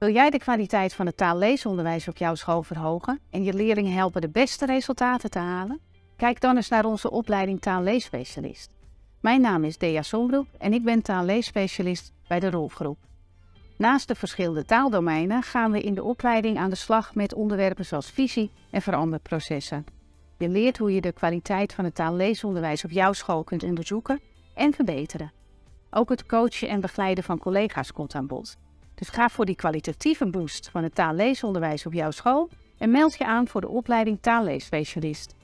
Wil jij de kwaliteit van het taalleesonderwijs op jouw school verhogen en je leerlingen helpen de beste resultaten te halen? Kijk dan eens naar onze opleiding taalleesspecialist. Mijn naam is Dea Sonbroek en ik ben taalleesspecialist bij de Rolfgroep. Naast de verschillende taaldomeinen gaan we in de opleiding aan de slag met onderwerpen zoals visie en veranderprocessen. Je leert hoe je de kwaliteit van het taalleesonderwijs op jouw school kunt onderzoeken en verbeteren. Ook het coachen en begeleiden van collega's komt aan bod. Dus ga voor die kwalitatieve boost van het taalleesonderwijs op jouw school en meld je aan voor de opleiding taalleesspecialist.